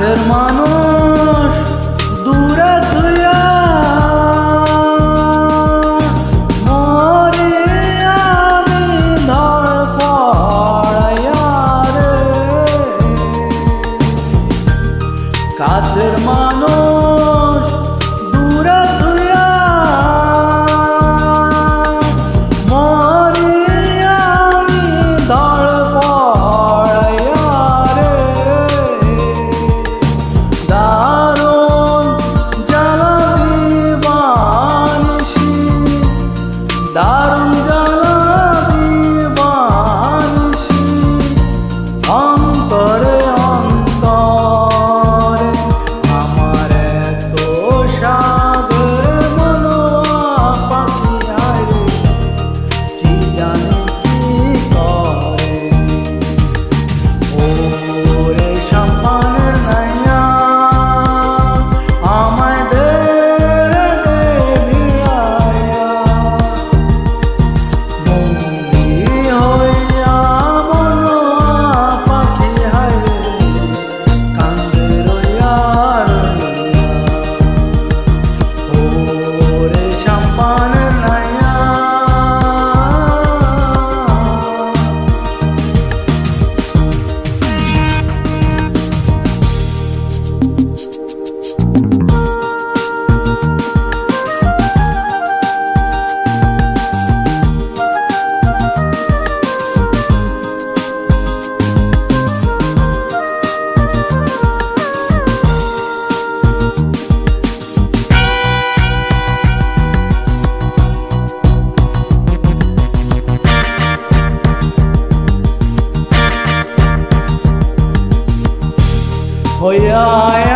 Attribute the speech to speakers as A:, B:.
A: fermanım ôi ai